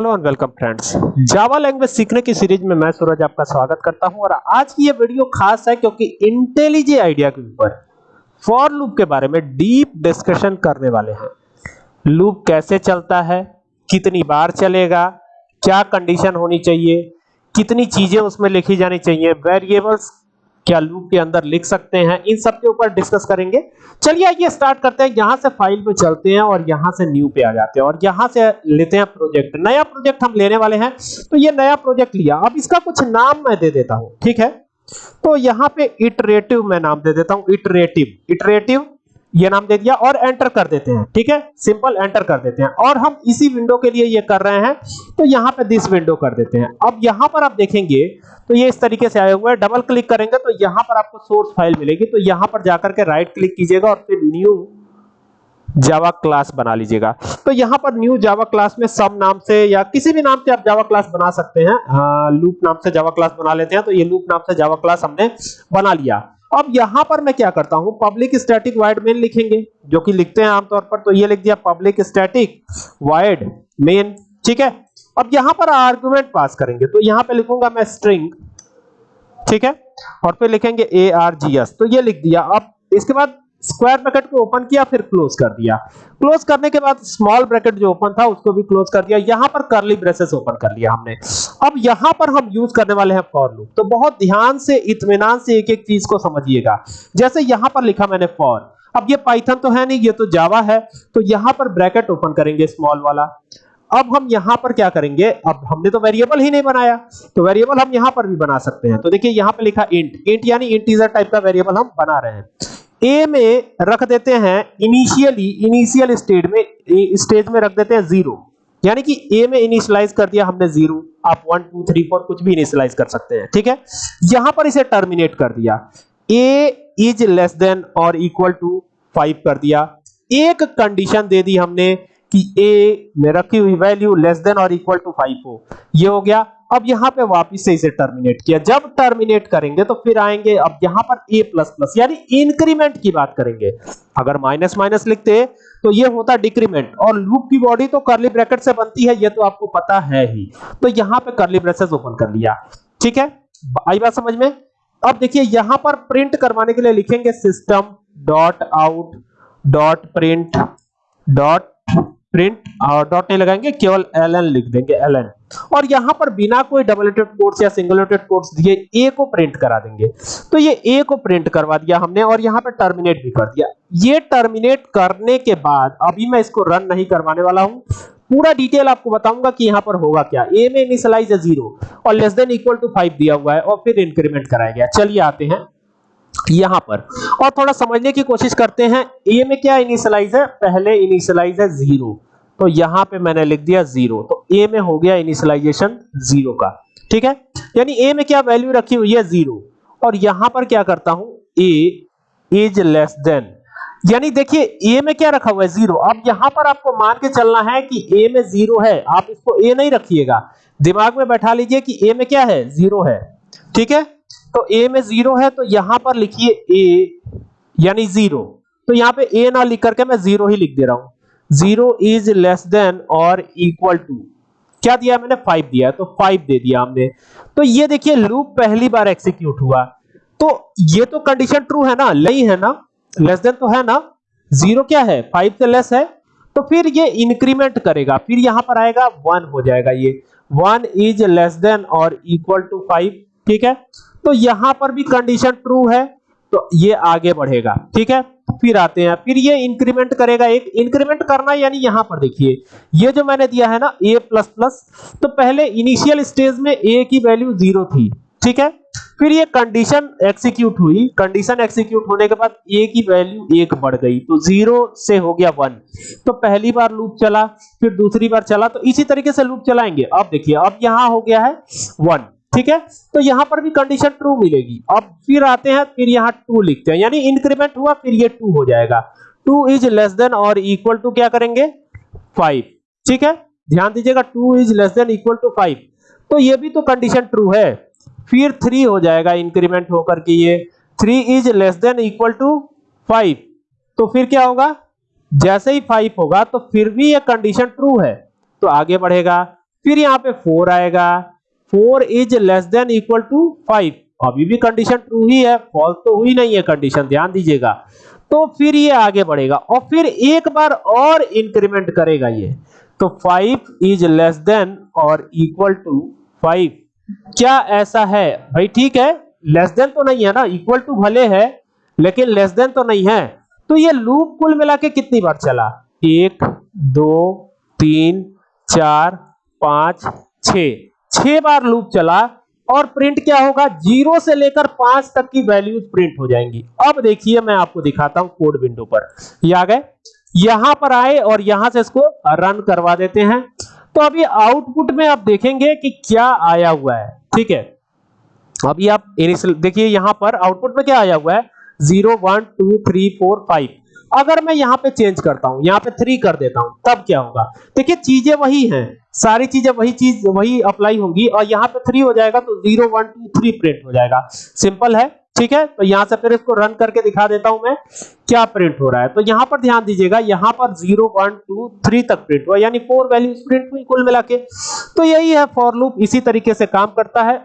Hello and welcome friends. Java language सीखने की series में मैं सूरज आपका स्वागत करता हूँ और आज की ये वीडियो खास है क्योंकि इंटेलिजे आइडिया के ऊपर फॉर लूप के बारे में डीप डिस्कशन करने वाले हैं। लूप कैसे चलता है, कितनी बार चलेगा, क्या कंडीशन होनी चाहिए, कितनी चीज़ें उसमें लिखी जानी चाहिए वेरिएबल्स क्या लूप के अंदर लिख सकते हैं, इन सब के ऊपर डिस्कस करेंगे। चलिए आइए स्टार्ट करते हैं। यहाँ से फ़ाइल पे चलते हैं और यहाँ से न्यू पे आ जाते हैं और यहाँ से लेते हैं प्रोजेक्ट नया प्रोजेक्ट हम लेने वाले हैं। तो ये नया प्रोजेक्ट लिया। अब इसका कुछ नाम मैं दे देता हूँ। ठीक है? तो यहाँ पे इटरेटिव मैं नाम दे देता हूँ। इटरेटिव इटरेटिव ये नाम दे दिया और एंटर कर देते हैं, ठीक है? सिंपल एंटर कर देते हैं। और हम इसी विंडो के लिए ये कर रहे हैं तो यहाँ पे दिस विंडो कर देते हैं। अब यहाँ पर आप देखेंगे तो ये इस तरीके से आया हुआ है। डबल क्लिक करेंगे तो यहाँ पर आपको सोर्स फ़ाइल मिलेगी। तो यहाँ पर जाकर के राइट क्लिक कीजिएगा और फिर न्यू जावा क्लास बना लीजिएगा। तो यहाँ पर न्यू जावा क्लास में सब नाम से या किसी भी नाम से आप जावा क्लास बना सकते हैं। लूप नाम से जावा क्लास बना लेते हैं। तो ये लूप नाम से जावा क्लास हमने बना लिया। अब यहाँ पर मैं क्या करता हूँ? पब्लिक स्टैटिक वाइड मेन लिखेंगे, जो कि लिखते हैं आमतौर पर तो ये लिख दिया पब्लिक स्टैटिक वाइड मेन ठीक है? अब यहाँ पर आर्गुमेंट पास करेंगे तो यहाँ पे लिखूँगा मैं स्ट्रिंग ठीक है? और फिर लिखेंगे ए आर जी एस तो ये लिख दिया। अब इसके बाद स्क्वायर ब्रैकेट को ओपन किया, फिर क्लोज कर दिया। क्लोज करने के बाद स्मॉल ब्रैकेट जो ओपन था, उसको भी क्लोज कर दिया। यहाँ पर करली ब्रेसेस ओपन कर लिया हमने। अब यहाँ पर हम यूज़ करने वाले हैं फॉर लूप तो बहुत ध्यान से, इत्मीनान से एक एक चीज़ को समझिएगा। जैसे यहाँ पर लिखा मैंने फॉर अब ये पाइथन तो है नहीं, ये तो जावा है। तो यहाँ पर ब्रैकेट ओपन करेंगे स्मॉल वाला। अब हम यहाँ पर क्या करेंगे? अब हमने तो वेरिएबल ही नहीं बनाया। तो वेरिएबल हम यहाँ पर भी बना सकते हैं। तो देखिए, यहाँ पे लिखा इंट इंट यानी इंटीजर टाइप का वेरिएबल हम बना रहे हैं। ए में रख देते हैं इनिशियली इनिशियल स्टेज में स्टेज में रख देते हैं ज़ीरो यानी कि ए में इनिशियलाइज कर दिया हमने ज़ीरो आप वन टू थ्री फोर कुछ भी इनिशियलाइज कर सकते हैं, ठीक है? यहाँ पर इसे टर्मिनेट कर दिया। ए इज़ लेस देन और इक्वल टू फाइव कर दिया। एक कंडीशन दे दी हमने कि ए में रखी हुई वैल्यू लेस देन और इक्वल टू फाइव हो। ये हो गया अब यहाँ पे वापस से इसे टर्मिनेट किया। जब टर्मिनेट करेंगे तो फिर आएँगे, अब यहाँ पर a प्लस प्लस यानी इंक्रीमेंट की बात करेंगे। अगर माइनस माइनस लिखते तो ये होता डिक्रीमेंट और लूप की बॉडी तो करली ब्रैकेट से बनती है, ये तो आपको पता है ही। तो यहाँ पे करली ब्रेसेस ओपन कर लिया। ठीक है? आई बात समझ में? अब देखिए, यहाँ पर प्रिंट करवाने के लिए लिखेंगे system dot out dot print dot print और डॉट नहीं लगाएँगे, केवल एलएन लिख देंगे एलएन और यहाँ पर बिना कोई डबल एटेड कोट्स या सिंगल एटेड कोट्स दिए ए को प्रिंट करा देंगे। तो ये ए को प्रिंट करवा दिया हमने और यहाँ पर टर्मिनेट भी कर दिया। ये टर्मिनेट करने के बाद, अभी मैं इसको रन नहीं करवाने वाला हूँ। पूरा डिटेल आपको बताऊँगा कि यहाँ पर होगा क्या। ए में इनिशियलाइज है ज़ीरो और less than equal to five दिया हुआ है और फिर इंक्रीमेंट कराया गया। चलिए आते हैं। यहाँ पर। और थोड़ा समझने की कोशिश करते हैं ए में क्या इनिशियलाइज है? पहले इनिशियलाइज है ज़ीरो तो यहाँ पे मैंने लिख दिया ज़ीरो तो ए में हो गया इनिशियलाइजेशन ज़ीरो का। ठीक है? यानी ए में क्या वैल्यू रखी हुई है? ज़ीरो और यहाँ पर क्या करता हूँ? ए इज़ लेस देन यानी देखिए ए में क्या रखा हुआ है? ज़ीरो अब यहाँ पर आपको मान के चलना है कि ए में ज़ीरो है। आप इसको ए नहीं रखिएगा। दिमाग में बैठा लीजिए कि ए में क्या है? ज़ीरो है। ठीक है? तो ए में ज़ीरो है तो यहाँ पर लिखिए ए यानी ज़ीरो तो यहाँ पे ए ना लिख करके मैं ज़ीरो ही लिख दे रहा हूँ। ज़ीरो इज़ लेस देन और इक्वल टू क्या दिया मैंने? फाइव दिया तो फाइव दे दिया हमने। तो ये देखिए लूप पहली बार एग्जीक्यूट हुआ। तो ये तो कंडीशन ट्रू है ना? नहीं है ना? लेस देन तो है ना? ज़ीरो क्या है? फाइव से लेस है। तो फिर ये इंक्रीमेंट करेगा। फिर यहाँ पर आएगा वन हो जाएगा ये। वन इज़ लेस देन और इक्वल टू फाइव ठीक है? तो यहाँ पर भी कंडीशन ट्रू है तो ये आगे बढ़ेगा, ठीक है? फिर आते हैं, फिर ये इंक्रीमेंट करेगा, एक इंक्रीमेंट करना यानी यहाँ पर देखिए, ये जो मैंने दिया है ना, a प्लस प्लस तो पहले इनिशियल स्टेज में a की वैल्यू ज़ीरो थी, ठीक है? फिर ये कंडीशन एक्सिक्यूट हुई कंडीशन एक्सिक्यूट होने के बाद a की वैल्यू एक बढ़ गई तो ज़ीरो से हो गया वन तो पहली बार लूप चला, फिर दूसरी बार चला तो इसी तरीके से लूप चलाएँगे, अब देखिए, अब यहाँ हो गया है वन ठीक है? तो यहाँ पर भी कंडीशन ट्रू मिलेगी। अब फिर आते हैं, फिर यहाँ टू लिखते हैं। यानी इंक्रीमेंट हुआ, फिर ये टू हो जाएगा। टू इज़ लेस देन और इक्वल टू क्या करेंगे? फाइव ठीक है? ध्यान दीजिएगा two is less than equal to five तो ये भी तो कंडीशन ट्रू है। फिर थ्री हो जाएगा इंक्रीमेंट होकर के ये। Three is less than equal to five तो फिर क्या होगा? जैसे ही फाइव होगा तो फिर भी ये कंडीशन ट्रू है। तो आगे बढ़ेगा। फिर यहाँ पे फोर आएगा। Four is less than equal to five. अभी भी कंडीशन ट्रू ही है फॉल्स तो हुई नहीं है कंडीशन ध्यान दीजिएगा। तो फिर ये आगे बढ़ेगा और फिर एक बार और इंक्रीमेंट करेगा ये। तो फाइव इज़ लेस देन और इक्वल टू फाइव क्या ऐसा है? भाई ठीक है लेस देन तो नहीं है ना इक्वल टू भले है, लेकिन लेस देन तो नहीं है। तो ये लूप कुल मिला के कितनी बार चला? एक, दो, तीन, चार, पाँच, छ। छह बार लूप चला और प्रिंट क्या होगा? ज़ीरो से लेकर पाँच तक की वैल्यूज़ प्रिंट हो जाएँगी। अब देखिए, मैं आपको दिखाता हूँ कोड विंडो पर। ये आ गए। यहाँ पर आए और यहाँ से इसको रन करवा देते हैं। तो अभी आउटपुट में आप देखेंगे कि क्या आया हुआ है। ठीक है? अभी आप इनिशियल देखिए, यहाँ पर आउटपुट में क्या आया हुआ है? Zero one two three four five अगर मैं यहाँ पे चेंज करता हूँ, यहाँ पे थ्री कर देता हूँ, तब क्या होगा? देखिए, चीज़ें वही हैं। सारी चीज़ें वही चीज़, वही अप्लाई होंगी और यहाँ पे थ्री हो जाएगा तो zero one two three print हो जाएगा। सिंपल है, ठीक है? तो यहाँ से फिर इसको रन करके दिखा देता हूँ मैं, क्या प्रिंट हो रहा है। तो यहाँ पर ध्यान दीजिएगा, यहाँ पर ज़ीरो वन टू थ्री तक प्रिंट हुआ, यानी फोर वैल्यूज़ प्रिंट हुई कुल मिला के। तो यही है फॉर लूप इसी तरीके से काम करता है।